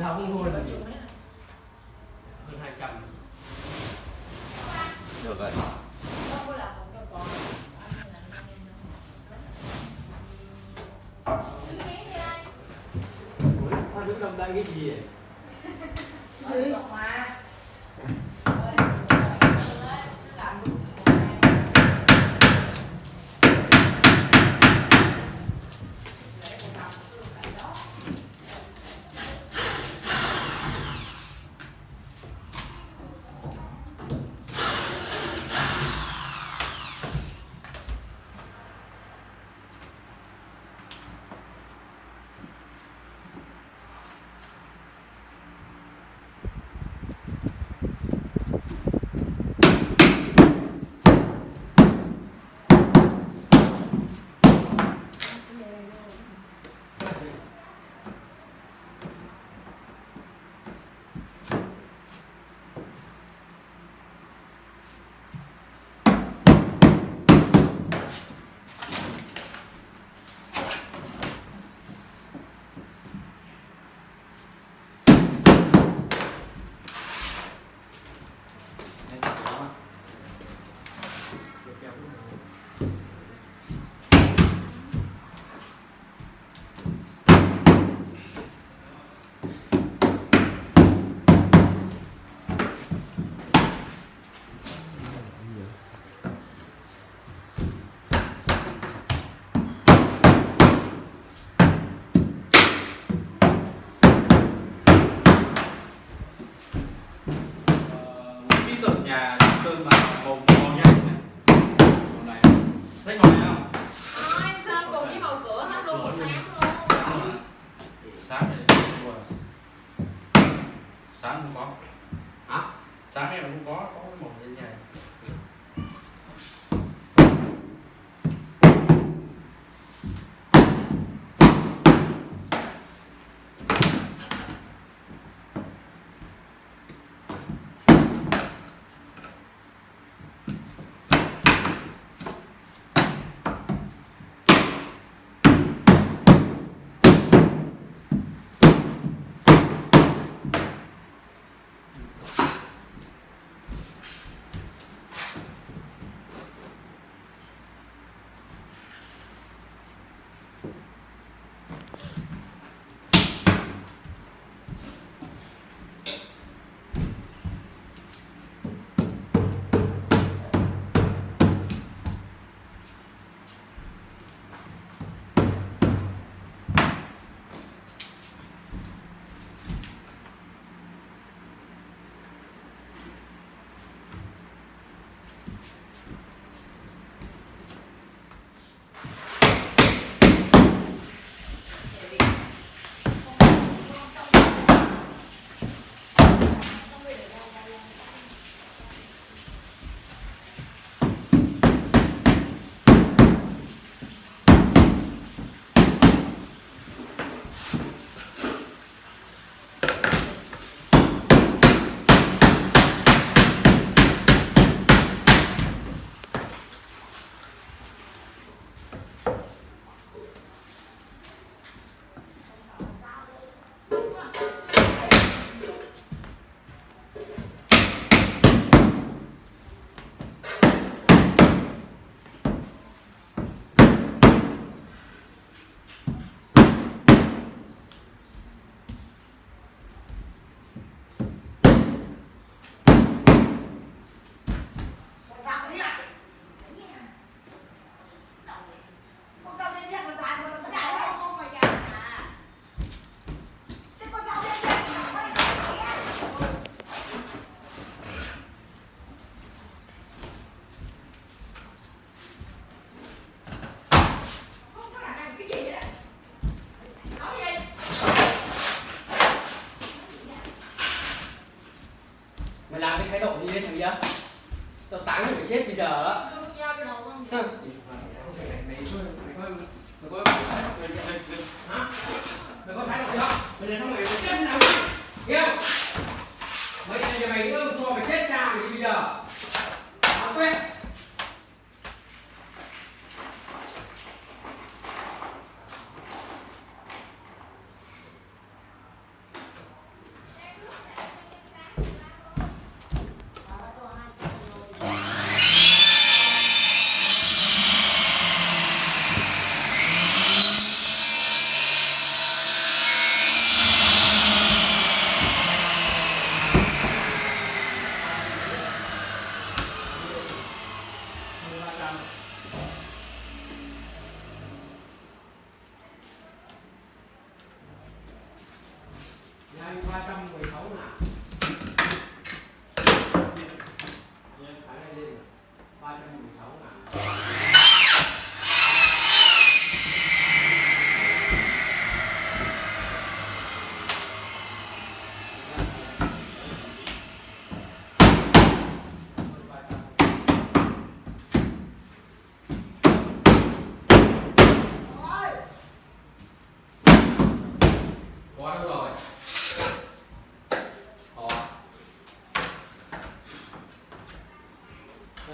đóng luôn là gì hơn hai trăm. Được rồi. Sao đứng trong đây cái gì vậy làm thằng nhá tao táng mày phải chết bây giờ á Hả? Mày có thái được chưa mày làm xong mày phải chết nào hiểu mấy mày này mày nữa cho mày chết cha mày đi bây giờ. Tao quên. vai estar muito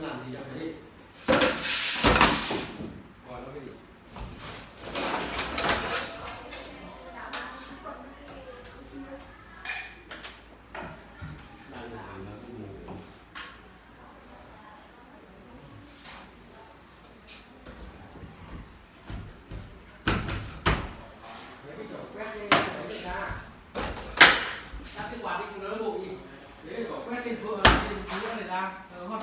nó làm gì cho thấy đi. Gọi nó cái gì đang làm cũng ngủ lấy cái chỗ quét đi lấy người ra. ra cái quạt đi nó bụi. Lấy cái chỗ quét lên vừa lên vừa này ra. Ờ, hoa